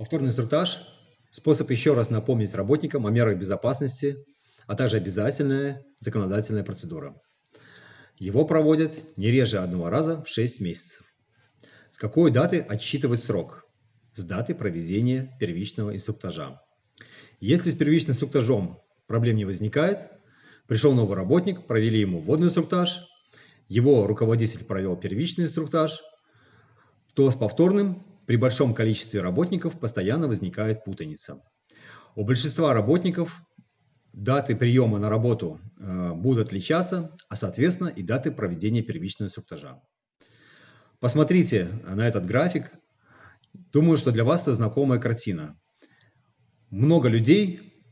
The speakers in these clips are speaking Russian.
Повторный инструктаж – способ еще раз напомнить работникам о мерах безопасности, а также обязательная законодательная процедура. Его проводят не реже одного раза в 6 месяцев. С какой даты отсчитывать срок? С даты проведения первичного инструктажа. Если с первичным инструктажом проблем не возникает, пришел новый работник, провели ему вводный инструктаж, его руководитель провел первичный инструктаж, то с повторным при большом количестве работников постоянно возникает путаница. У большинства работников даты приема на работу э, будут отличаться, а соответственно и даты проведения первичного инструктажа. Посмотрите на этот график. Думаю, что для вас это знакомая картина. Много людей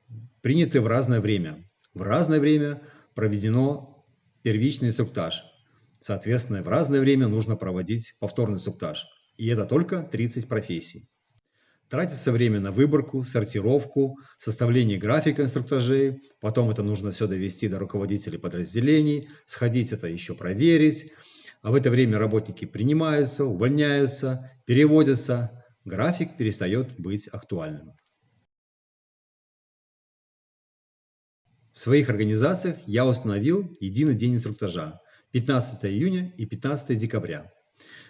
приняты в разное время. В разное время проведено первичный инструктаж. Соответственно, в разное время нужно проводить повторный инструктаж. И это только 30 профессий. Тратится время на выборку, сортировку, составление графика инструктажей, потом это нужно все довести до руководителей подразделений, сходить это еще проверить, а в это время работники принимаются, увольняются, переводятся, график перестает быть актуальным. В своих организациях я установил единый день инструктажа 15 июня и 15 декабря.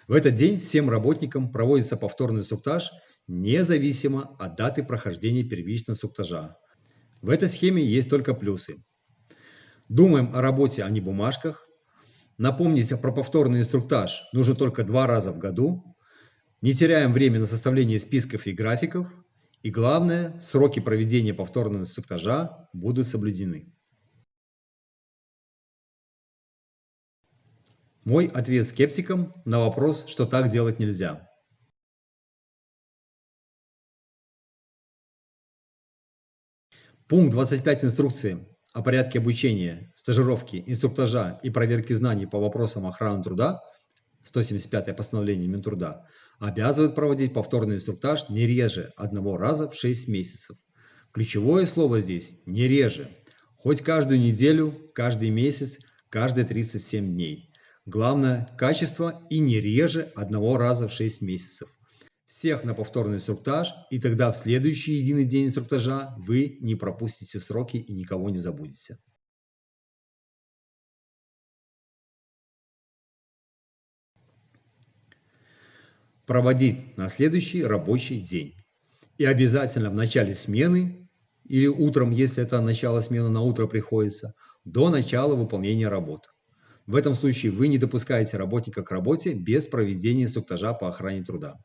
В этот день всем работникам проводится повторный инструктаж независимо от даты прохождения первичного инструктажа. В этой схеме есть только плюсы. Думаем о работе, а не бумажках. Напомнить про повторный инструктаж нужно только два раза в году. Не теряем время на составление списков и графиков. И главное, сроки проведения повторного инструктажа будут соблюдены. Мой ответ скептикам на вопрос, что так делать нельзя. Пункт 25 инструкции о порядке обучения, стажировки, инструктажа и проверки знаний по вопросам охраны труда 175 постановление Минтруда обязывает проводить повторный инструктаж не реже одного раза в 6 месяцев. Ключевое слово здесь «не реже», хоть каждую неделю, каждый месяц, каждые 37 дней. Главное – качество и не реже одного раза в 6 месяцев. Всех на повторный инструктаж, и тогда в следующий единый день инструктажа вы не пропустите сроки и никого не забудете. Проводить на следующий рабочий день. И обязательно в начале смены или утром, если это начало смены на утро приходится, до начала выполнения работы. В этом случае вы не допускаете работника к работе без проведения инструктажа по охране труда.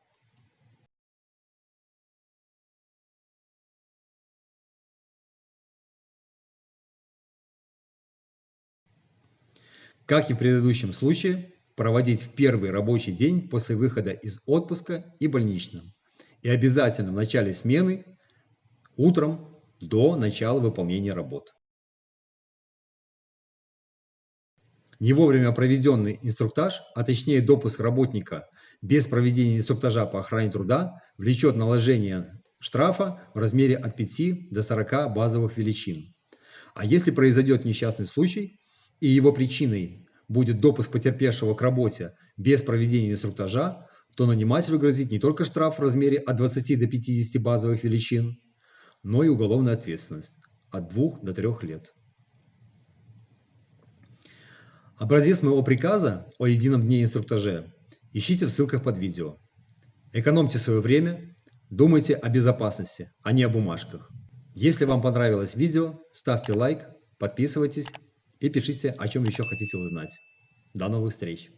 Как и в предыдущем случае, проводить в первый рабочий день после выхода из отпуска и больничном. И обязательно в начале смены, утром, до начала выполнения работ. Не вовремя проведенный инструктаж, а точнее допуск работника без проведения инструктажа по охране труда влечет наложение штрафа в размере от 5 до 40 базовых величин. А если произойдет несчастный случай и его причиной будет допуск потерпевшего к работе без проведения инструктажа, то нанимателю грозит не только штраф в размере от 20 до 50 базовых величин, но и уголовная ответственность от 2 до 3 лет. Образец моего приказа о едином дне инструктаже ищите в ссылках под видео. Экономьте свое время, думайте о безопасности, а не о бумажках. Если вам понравилось видео, ставьте лайк, подписывайтесь и пишите, о чем еще хотите узнать. До новых встреч!